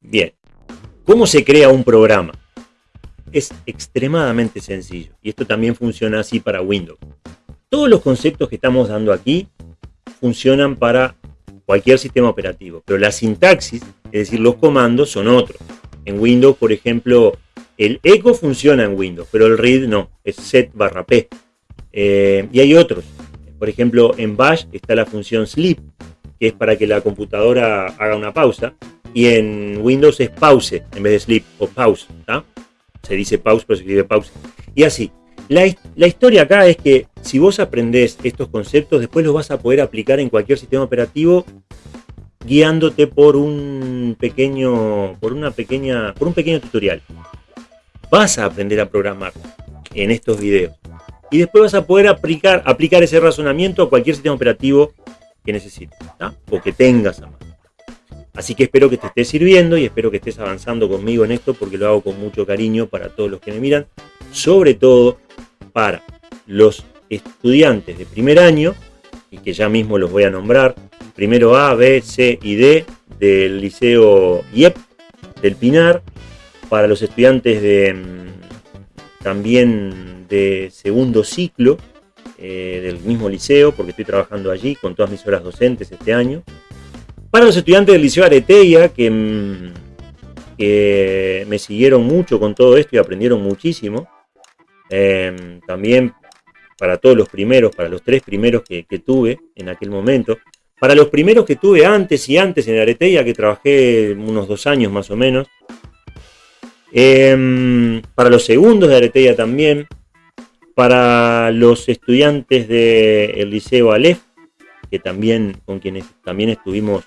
Bien, ¿cómo se crea un programa? Es extremadamente sencillo y esto también funciona así para Windows. Todos los conceptos que estamos dando aquí funcionan para cualquier sistema operativo, pero la sintaxis, es decir, los comandos son otros. En Windows, por ejemplo, el echo funciona en Windows, pero el read no, es set barra p. Eh, y hay otros. Por ejemplo, en Bash está la función sleep, que es para que la computadora haga una pausa. Y en Windows es pause en vez de sleep o pause. Se dice pause, pero se escribe pause. Y así. La, la, historia acá es que si vos aprendés estos conceptos, después los vas a poder aplicar en cualquier sistema operativo guiándote por un pequeño, por una pequeña, por un pequeño tutorial. Vas a aprender a programar en estos videos. Y después vas a poder aplicar, aplicar ese razonamiento a cualquier sistema operativo que necesites, o que tengas a mano. Así que espero que te esté sirviendo y espero que estés avanzando conmigo en esto porque lo hago con mucho cariño para todos los que me miran, sobre todo para los estudiantes de primer año, y que ya mismo los voy a nombrar, primero A, B, C y D del Liceo IEP del Pinar, para los estudiantes de mm, también de segundo ciclo eh, del mismo liceo, porque estoy trabajando allí con todas mis horas docentes este año. Para los estudiantes del Liceo Areteia, que, mm, que me siguieron mucho con todo esto y aprendieron muchísimo, Em, también para todos los primeros, para los tres primeros que, tuve en aquel momento. Para los primeros que tuve antes y antes en Areteia, que trabajé unos dos años más o menos. Em, para los segundos de Areteia también. Para los estudiantes del Liceo Aleph, que también, con quienes también estuvimos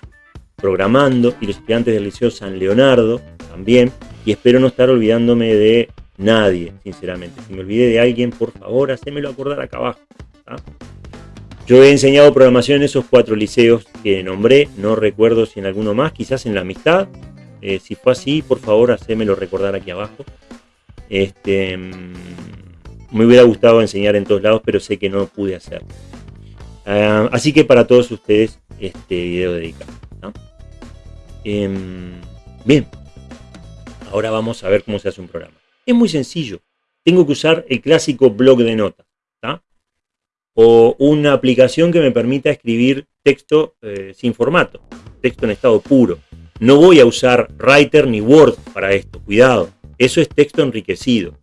programando. Y los estudiantes del Liceo San Leonardo también. Y espero no estar olvidándome de Nadie, sinceramente. Si me olvidé de alguien, por favor, hacémelo acordar acá abajo. Yo he enseñado programación en esos cuatro liceos que nombré. No recuerdo si en alguno más, quizás en la amistad. Eh, si fue así, por favor, hacémelo recordar aquí abajo. Este, mm, me hubiera gustado enseñar en todos lados, pero sé que no pude hacerlo. Ah, así que para todos ustedes, este video dedicado. Em, bien, ahora vamos a ver cómo se hace un programa. Es muy sencillo. Tengo que usar el clásico blog de notas. O una aplicación que me permita escribir texto eh, sin formato, texto en estado puro. No voy a usar Writer ni Word para esto, cuidado. Eso es texto enriquecido.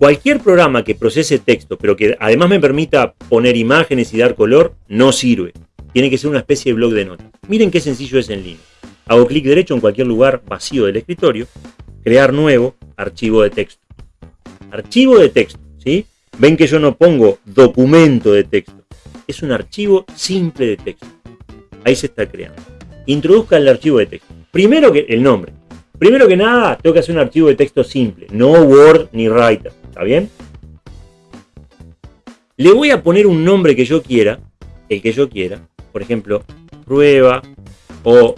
Cualquier programa que procese texto, pero que además me permita poner imágenes y dar color, no sirve. Tiene que ser una especie de blog de notas. Miren qué sencillo es en línea. Hago clic derecho en cualquier lugar vacío del escritorio, crear nuevo, archivo de texto. Archivo de texto, ¿sí? Ven que yo no pongo documento de texto. Es un archivo simple de texto. Ahí se está creando. Introduzca el archivo de texto. Primero que el nombre. Primero que nada, tengo que hacer un archivo de texto simple. No Word ni Writer. ¿Está bien? Le voy a poner un nombre que yo quiera. El que yo quiera. Por ejemplo, prueba o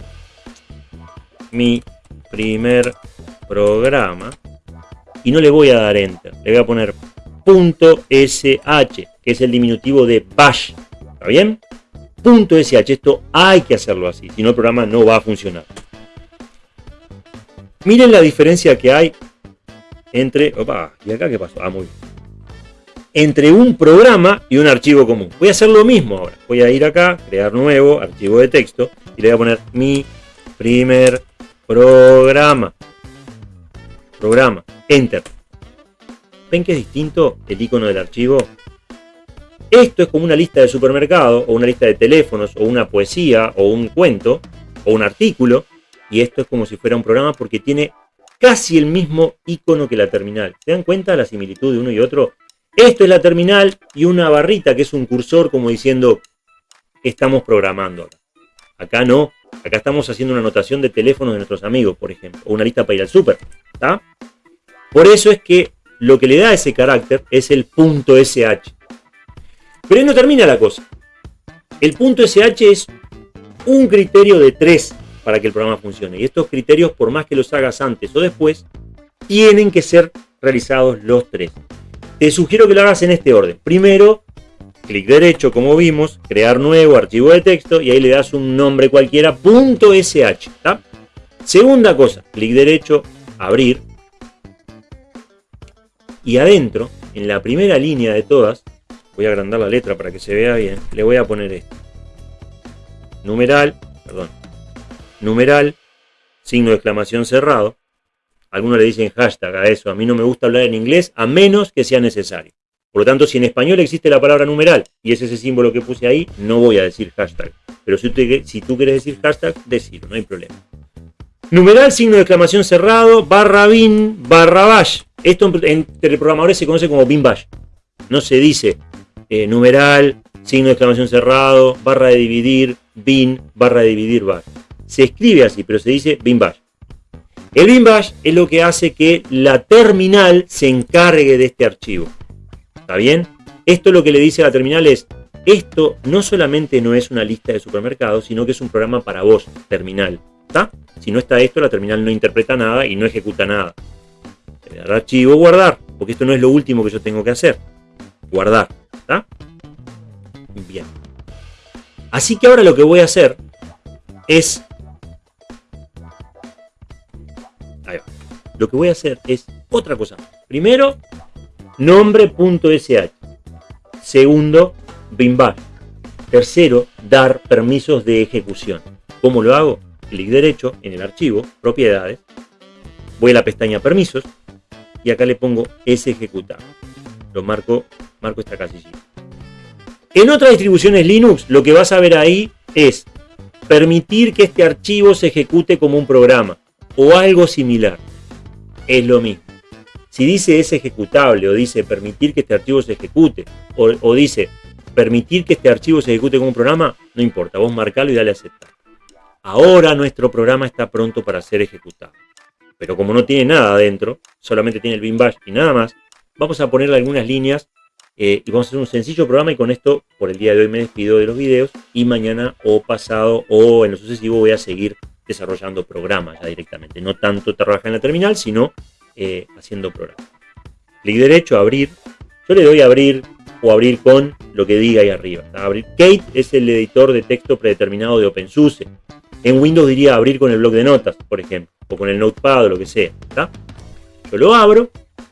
mi primer programa y no le voy a dar enter, le voy a poner .sh, que es el diminutivo de bash, ¿está bien? .sh, esto hay que hacerlo así, si no el programa no va a funcionar. Miren la diferencia que hay entre, opa, ¿y acá qué pasó? Ah, muy bien. Entre un programa y un archivo común. Voy a hacer lo mismo ahora. Voy a ir acá, crear nuevo, archivo de texto, y le voy a poner mi primer programa programa, enter. ¿Ven que es distinto el icono del archivo? Esto es como una lista de supermercado, o una lista de teléfonos, o una poesía, o un cuento, o un artículo, y esto es como si fuera un programa porque tiene casi el mismo icono que la terminal. ¿Se dan cuenta la similitud de uno y otro? Esto es la terminal y una barrita que es un cursor como diciendo estamos programando. Acá no, acá estamos haciendo una anotación de teléfonos de nuestros amigos, por ejemplo, o una lista para ir al súper. Por eso es que lo que le da ese carácter es el punto .sh. Pero ahí no termina la cosa. El punto .sh es un criterio de tres para que el programa funcione. Y estos criterios, por más que los hagas antes o después, tienen que ser realizados los tres. Te sugiero que lo hagas en este orden. Primero, clic derecho, como vimos, crear nuevo archivo de texto y ahí le das un nombre cualquiera, punto .sh. Segunda cosa, clic derecho, abrir. Y adentro, en la primera línea de todas, voy a agrandar la letra para que se vea bien, le voy a poner esto. Numeral, perdón, numeral, signo de exclamación cerrado. Algunos le dicen hashtag a eso. A mí no me gusta hablar en inglés a menos que sea necesario. Por lo tanto, si en español existe la palabra numeral y es ese símbolo que puse ahí, no voy a decir hashtag. Pero si, tú quieres decir hashtag, decirlo, no hay problema. Numeral, signo de exclamación cerrado, barra bin, barra bash. Esto entre programadores se conoce como bin bash. No se dice eh, numeral, signo de exclamación cerrado, barra de dividir, bin, barra de dividir bash. Se escribe así, pero se dice bin bash. El bin bash es lo que hace que la terminal se encargue de este archivo. ¿Está bien? Esto lo que le dice a la terminal es, esto no solamente no es una lista de supermercados, sino que es un programa para vos, terminal. ¿Está? Si no está esto, la terminal no interpreta nada y no ejecuta nada. Archivo, guardar, porque esto no es lo último que yo tengo que hacer. Guardar. ¿Está? Bien. Así que ahora lo que voy a hacer es... Lo que voy a hacer es otra cosa. Primero, nombre.sh. Segundo, BIMBAR. Tercero, dar permisos de ejecución. ¿Cómo lo hago? Clic derecho en el archivo, propiedades, voy a la pestaña permisos y acá le pongo es ejecutar. Lo marco, marco esta casilla. En otras distribuciones Linux, lo que vas a ver ahí es permitir que este archivo se ejecute como un programa o algo similar. Es lo mismo. Si dice es ejecutable o dice permitir que este archivo se ejecute o, dice permitir que este archivo se ejecute como un programa, no importa, vos marcalo y dale a aceptar. Ahora nuestro programa está pronto para ser ejecutado. Pero como no tiene nada adentro, solamente tiene el bin bash y nada más, vamos a ponerle algunas líneas eh, y vamos a hacer un sencillo programa y con esto por el día de hoy me despido de los videos y mañana o pasado o en lo sucesivo voy a seguir desarrollando programas ya directamente. No tanto trabajar en la terminal, sino eh, haciendo programa. Clic derecho, abrir. Yo le doy a abrir o abrir con lo que diga ahí arriba. Abrir. Kate es el editor de texto predeterminado de OpenSUSE. En Windows diría abrir con el bloc de notas, por ejemplo, o con el Notepad o lo que sea. Yo lo abro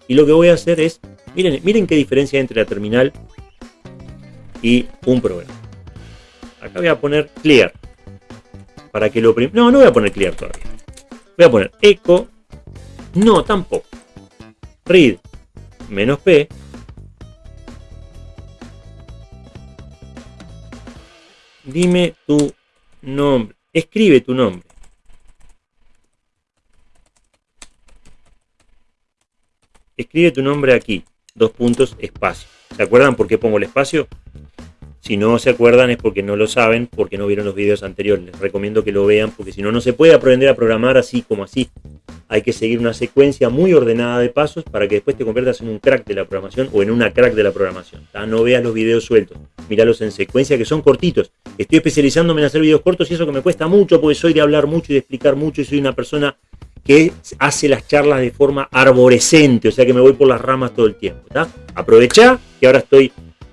y lo que voy a hacer es, miren, miren qué diferencia hay entre la terminal y un programa. Acá voy a poner clear. Para que lo No, no voy a poner clear todavía. Voy a poner echo no, tampoco. Read menos P Dime tu nombre. Escribe tu nombre. Escribe tu nombre aquí. Dos puntos, espacio. ¿Se acuerdan por qué pongo el espacio? Si no se acuerdan es porque no lo saben, porque no vieron los videos anteriores. Les recomiendo que lo vean, porque si no, no se puede aprender a programar así como así hay que seguir una secuencia muy ordenada de pasos para que después te conviertas en un crack de la programación o en una crack de la programación. No veas los videos sueltos, míralos en secuencia que son cortitos. Estoy especializándome en hacer videos cortos y eso que me cuesta mucho porque soy de hablar mucho y de explicar mucho y soy una persona que hace las charlas de forma arborescente, o sea que me voy por las ramas todo el tiempo. Aprovecha que ahora estoy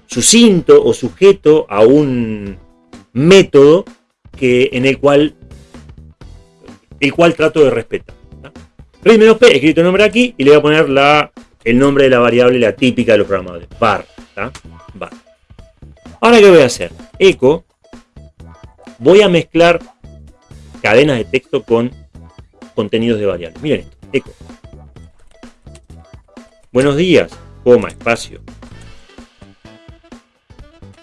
sucinto o sujeto a un método que, en el cual, el cual trato de respetar P, escrito el nombre aquí y le voy a poner la, el nombre de la variable, la típica de los programadores, bar. bar. Ahora, ¿qué voy a hacer? Echo, voy a mezclar cadenas de texto con contenidos de variables. Miren esto, echo. Buenos días, coma, espacio.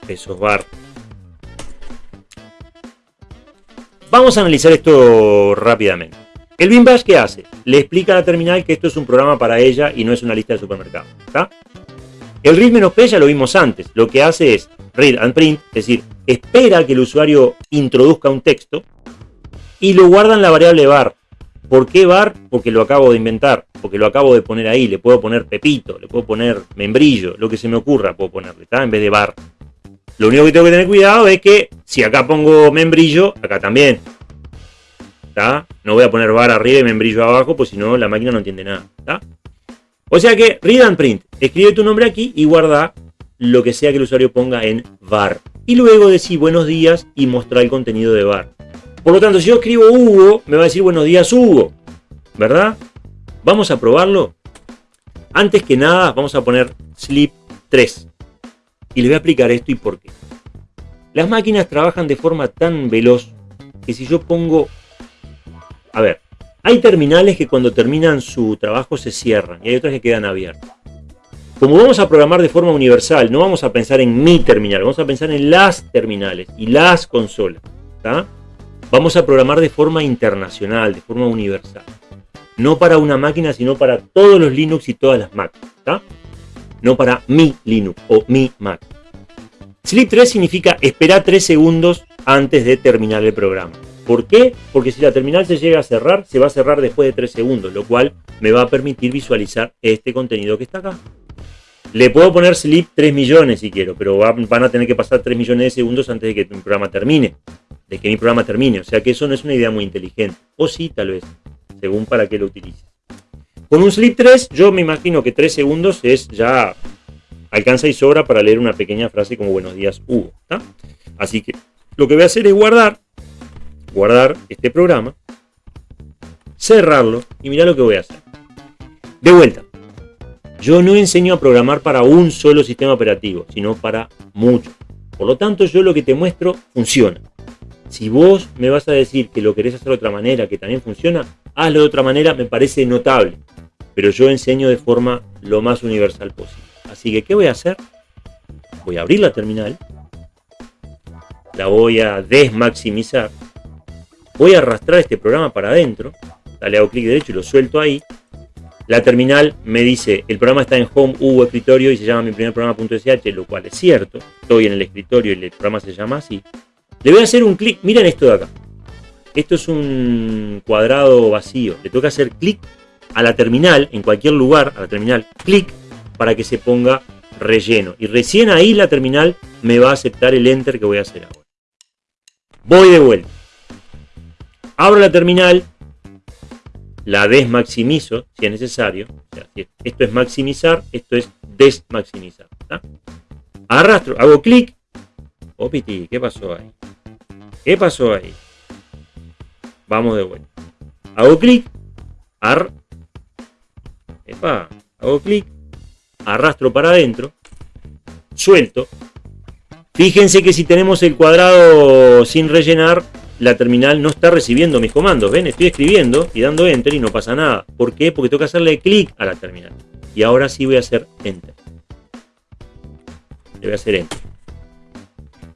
Pesos bar. Vamos a analizar esto rápidamente. El bin bash, ¿qué hace? Le explica a la terminal que esto es un programa para ella y no es una lista de supermercados. El read-p ya lo vimos antes. Lo que hace es read and print, es decir, espera que el usuario introduzca un texto y lo guarda en la variable var. ¿Por qué var? Porque lo acabo de inventar, porque lo acabo de poner ahí. Le puedo poner Pepito, le puedo poner membrillo, lo que se me ocurra puedo ponerle, ¿está? En vez de var. Lo único que tengo que tener cuidado es que si acá pongo membrillo, acá también. No voy a poner bar arriba y membrillo abajo, pues si no la máquina no entiende nada, O sea que, read and print, escribe tu nombre aquí y guarda lo que sea que el usuario ponga en var. Y luego decir buenos días y mostrar el contenido de var. Por lo tanto, si yo escribo Hugo, me va a decir buenos días Hugo, ¿verdad? Vamos a probarlo. Antes que nada, vamos a poner sleep 3. Y les voy a explicar esto y por qué. Las máquinas trabajan de forma tan veloz que si yo pongo... A ver, hay terminales que cuando terminan su trabajo se cierran y hay otras que quedan abiertas. Como vamos a programar de forma universal, no vamos a pensar en mi terminal, vamos a pensar en las terminales y las consolas. Vamos a programar de forma internacional, de forma universal. No para una máquina, sino para todos los Linux y todas las Mac. No para mi Linux o mi Mac. Sleep 3 significa esperar 3 segundos antes de terminar el programa. ¿Por qué? Porque si la terminal se llega a cerrar, se va a cerrar después de 3 segundos, lo cual me va a permitir visualizar este contenido que está acá. Le puedo poner sleep 3 millones si quiero, pero van a tener que pasar 3 millones de segundos antes de que mi programa termine. De que mi programa termine. O sea que eso no es una idea muy inteligente. O sí, tal vez. Según para qué lo utilices. Con un sleep 3, yo me imagino que 3 segundos es ya... Alcanza y sobra para leer una pequeña frase como buenos días Hugo. Así que lo que voy a hacer es guardar. Guardar este programa. Cerrarlo. Y mira lo que voy a hacer. De vuelta. Yo no enseño a programar para un solo sistema operativo, sino para muchos. Por lo tanto, yo lo que te muestro funciona. Si vos me vas a decir que lo querés hacer de otra manera, que también funciona, hazlo de otra manera, me parece notable. Pero yo enseño de forma lo más universal posible. Así que, ¿qué voy a hacer? Voy a abrir la terminal. La voy a desmaximizar. Voy a arrastrar este programa para adentro. Dale hago clic derecho y lo suelto ahí. La terminal me dice, el programa está en Home U escritorio y se llama mi primer programa.sh, lo cual es cierto. Estoy en el escritorio y el programa se llama así. Le voy a hacer un clic, miren esto de acá. Esto es un cuadrado vacío. Le toca hacer clic a la terminal, en cualquier lugar, a la terminal, clic para que se ponga relleno. Y recién ahí la terminal me va a aceptar el enter que voy a hacer ahora. Voy de vuelta. Abro la terminal la desmaximizo si es necesario. esto es maximizar, esto es desmaximizar. Arrastro, hago clic. Opiti, ¿qué pasó ahí? ¿Qué pasó ahí? Vamos de vuelta. Hago clic. Ar. Hago clic. Arrastro para adentro. Suelto. Fíjense que si tenemos el cuadrado sin rellenar, la terminal no está recibiendo mis comandos. ¿Ven? Estoy escribiendo y dando Enter y no pasa nada. ¿Por qué? Porque tengo que hacerle clic a la terminal. Y ahora sí voy a hacer Enter. Le voy a hacer Enter.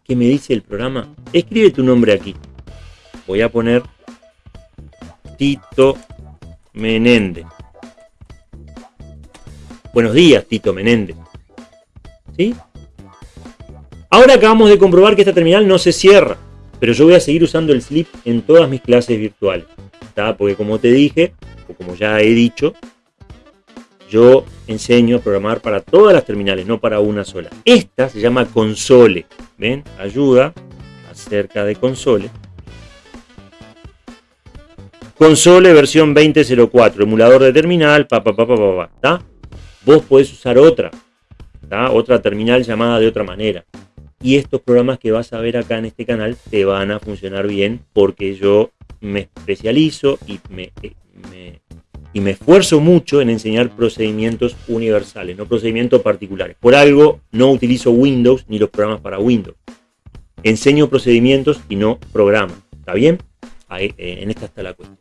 ¿Qué me dice el programa? Escribe tu nombre aquí. Voy a poner Tito Menéndez. Buenos días, Tito Menéndez. ¿Sí? Ahora acabamos de comprobar que esta terminal no se cierra pero yo voy a seguir usando el Sleep en todas mis clases virtuales. Porque como te dije, o como ya he dicho, yo enseño a programar para todas las terminales, no para una sola. Esta se llama console. ¿Ven? Ayuda acerca de console. Console versión 2004, emulador de terminal, pa, pa, pa, pa, pa, Vos podés usar otra, otra terminal llamada de otra manera y estos programas que vas a ver acá en este canal te van a funcionar bien porque yo me especializo y me, eh, y me esfuerzo mucho en enseñar procedimientos universales, no procedimientos particulares. Por algo no utilizo Windows ni los programas para Windows. Enseño procedimientos y no programas. ¿Está bien? Ahí, eh, en esta está la cuestión.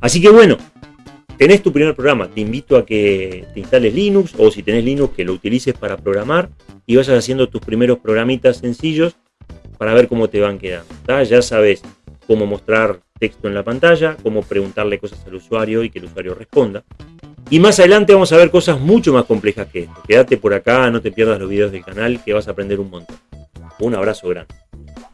Así que bueno, tenés tu primer programa. Te invito a que te instales Linux o si tenés Linux que lo utilices para programar y vayas haciendo tus primeros programitas sencillos para ver cómo te van quedando. Ya sabes cómo mostrar texto en la pantalla, cómo preguntarle cosas al usuario y que el usuario responda. Y más adelante vamos a ver cosas mucho más complejas que esto. Quédate por acá, no te pierdas los videos del canal que vas a aprender un montón. Un abrazo grande.